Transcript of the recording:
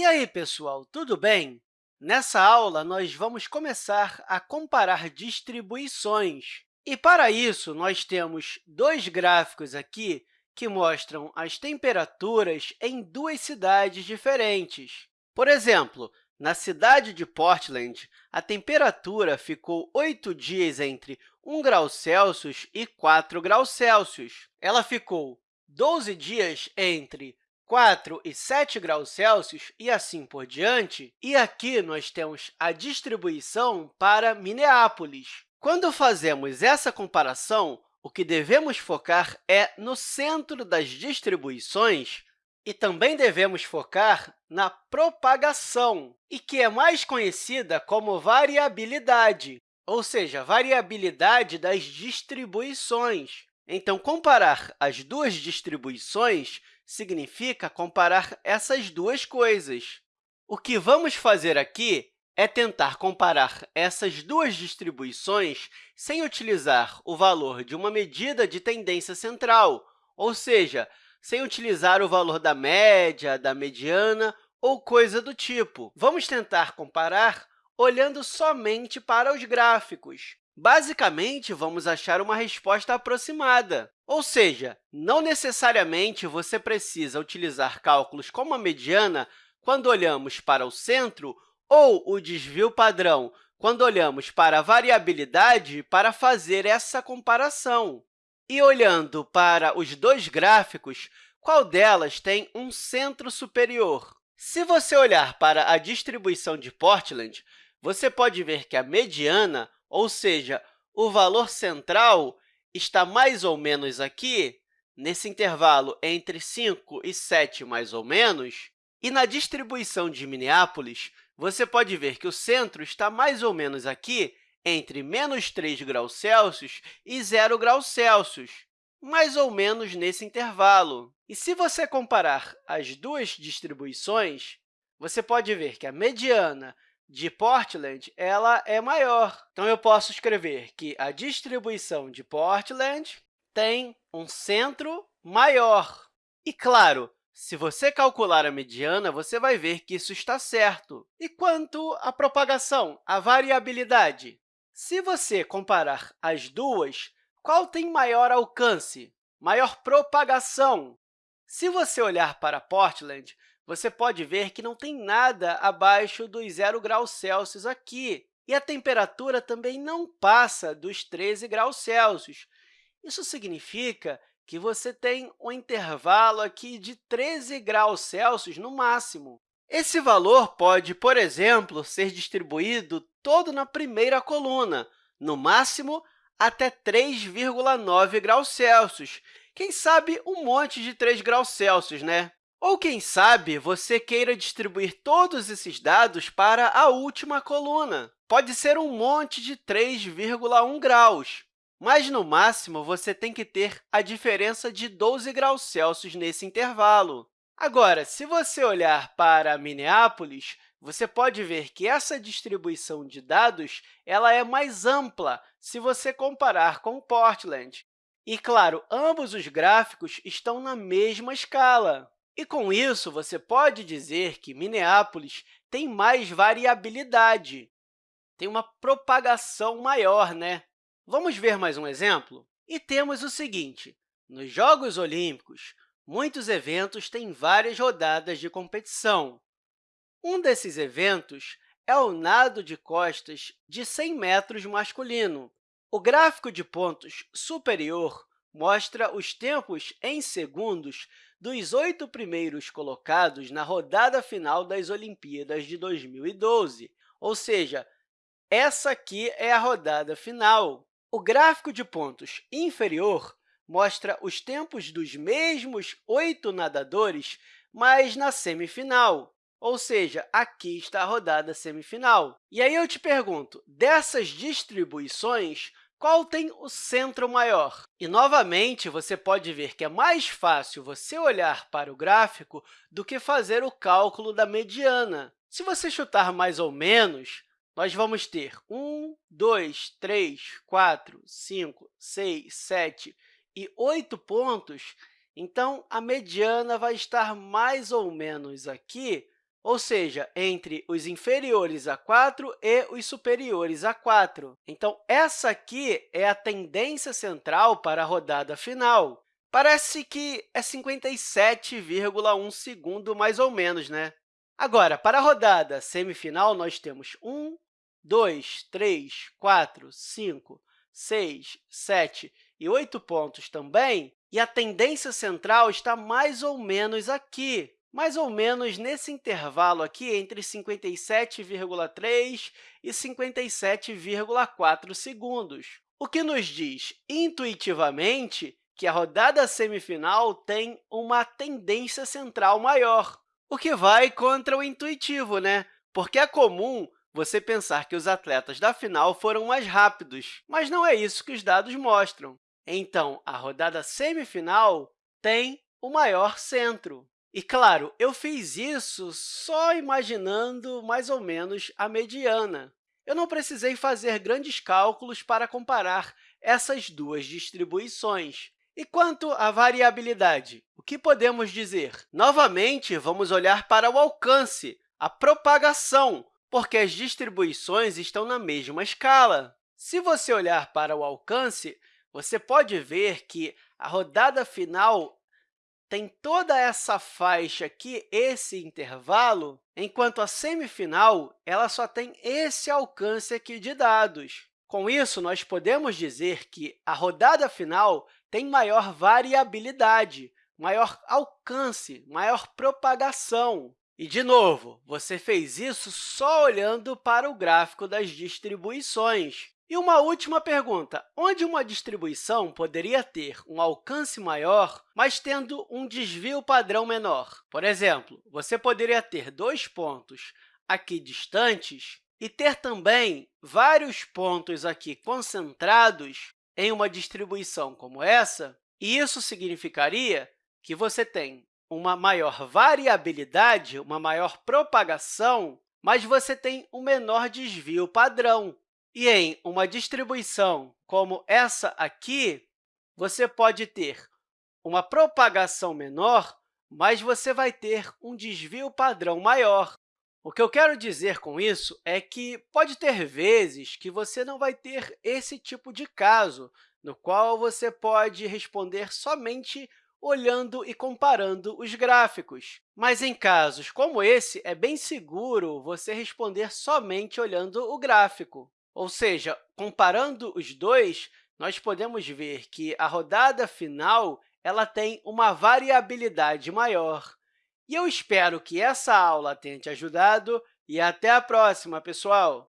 E aí, pessoal, tudo bem? Nessa aula, nós vamos começar a comparar distribuições. E, para isso, nós temos dois gráficos aqui que mostram as temperaturas em duas cidades diferentes. Por exemplo, na cidade de Portland, a temperatura ficou oito dias entre 1 grau Celsius e 4 graus Celsius. Ela ficou 12 dias entre 4 e 7 graus Celsius e assim por diante. E aqui nós temos a distribuição para Minneapolis. Quando fazemos essa comparação, o que devemos focar é no centro das distribuições e também devemos focar na propagação, e que é mais conhecida como variabilidade, ou seja, variabilidade das distribuições. Então, comparar as duas distribuições significa comparar essas duas coisas. O que vamos fazer aqui é tentar comparar essas duas distribuições sem utilizar o valor de uma medida de tendência central, ou seja, sem utilizar o valor da média, da mediana ou coisa do tipo. Vamos tentar comparar olhando somente para os gráficos. Basicamente, vamos achar uma resposta aproximada, ou seja, não necessariamente você precisa utilizar cálculos como a mediana quando olhamos para o centro ou o desvio padrão quando olhamos para a variabilidade para fazer essa comparação. E olhando para os dois gráficos, qual delas tem um centro superior? Se você olhar para a distribuição de Portland, você pode ver que a mediana ou seja, o valor central está mais ou menos aqui, nesse intervalo entre 5 e 7, mais ou menos. E na distribuição de Minneapolis, você pode ver que o centro está mais ou menos aqui, entre menos 3 graus Celsius e 0 graus Celsius, mais ou menos nesse intervalo. E se você comparar as duas distribuições, você pode ver que a mediana de Portland ela é maior. Então, eu posso escrever que a distribuição de Portland tem um centro maior. E, claro, se você calcular a mediana, você vai ver que isso está certo. E quanto à propagação, à variabilidade? Se você comparar as duas, qual tem maior alcance, maior propagação? Se você olhar para Portland, você pode ver que não tem nada abaixo dos 0 graus Celsius aqui, e a temperatura também não passa dos 13 graus Celsius. Isso significa que você tem um intervalo aqui de 13 graus Celsius no máximo. Esse valor pode, por exemplo, ser distribuído todo na primeira coluna, no máximo até 3,9 graus Celsius. Quem sabe um monte de 3 graus Celsius, né? Ou, quem sabe, você queira distribuir todos esses dados para a última coluna. Pode ser um monte de 3,1 graus, mas, no máximo, você tem que ter a diferença de 12 graus Celsius nesse intervalo. Agora, se você olhar para Minneapolis, você pode ver que essa distribuição de dados ela é mais ampla se você comparar com Portland. E, claro, ambos os gráficos estão na mesma escala. E, com isso, você pode dizer que Minneapolis tem mais variabilidade, tem uma propagação maior, né? Vamos ver mais um exemplo? E temos o seguinte, nos Jogos Olímpicos, muitos eventos têm várias rodadas de competição. Um desses eventos é o nado de costas de 100 metros masculino. O gráfico de pontos superior mostra os tempos em segundos dos oito primeiros colocados na rodada final das Olimpíadas de 2012, ou seja, essa aqui é a rodada final. O gráfico de pontos inferior mostra os tempos dos mesmos oito nadadores, mas na semifinal, ou seja, aqui está a rodada semifinal. E aí eu te pergunto, dessas distribuições, qual tem o centro maior? E, novamente, você pode ver que é mais fácil você olhar para o gráfico do que fazer o cálculo da mediana. Se você chutar mais ou menos, nós vamos ter 1, 2, 3, 4, 5, 6, 7 e 8 pontos, então, a mediana vai estar mais ou menos aqui ou seja, entre os inferiores a 4 e os superiores a 4. Então, essa aqui é a tendência central para a rodada final. Parece que é 57,1 segundo, mais ou menos, né? Agora, para a rodada semifinal, nós temos 1, 2, 3, 4, 5, 6, 7 e 8 pontos também, e a tendência central está mais ou menos aqui, mais ou menos nesse intervalo aqui entre 57,3 e 57,4 segundos, o que nos diz, intuitivamente, que a rodada semifinal tem uma tendência central maior, o que vai contra o intuitivo, né? porque é comum você pensar que os atletas da final foram mais rápidos, mas não é isso que os dados mostram. Então, a rodada semifinal tem o maior centro. E, claro, eu fiz isso só imaginando mais ou menos a mediana. Eu não precisei fazer grandes cálculos para comparar essas duas distribuições. E quanto à variabilidade, o que podemos dizer? Novamente, vamos olhar para o alcance, a propagação, porque as distribuições estão na mesma escala. Se você olhar para o alcance, você pode ver que a rodada final tem toda essa faixa aqui, esse intervalo, enquanto a semifinal ela só tem esse alcance aqui de dados. Com isso, nós podemos dizer que a rodada final tem maior variabilidade, maior alcance, maior propagação. E, de novo, você fez isso só olhando para o gráfico das distribuições. E uma última pergunta, onde uma distribuição poderia ter um alcance maior, mas tendo um desvio padrão menor? Por exemplo, você poderia ter dois pontos aqui distantes e ter também vários pontos aqui concentrados em uma distribuição como essa, e isso significaria que você tem uma maior variabilidade, uma maior propagação, mas você tem um menor desvio padrão. E em uma distribuição como essa aqui, você pode ter uma propagação menor, mas você vai ter um desvio padrão maior. O que eu quero dizer com isso é que pode ter vezes que você não vai ter esse tipo de caso, no qual você pode responder somente olhando e comparando os gráficos. Mas, em casos como esse, é bem seguro você responder somente olhando o gráfico. Ou seja, comparando os dois, nós podemos ver que a rodada final ela tem uma variabilidade maior. E eu espero que essa aula tenha te ajudado e até a próxima, pessoal!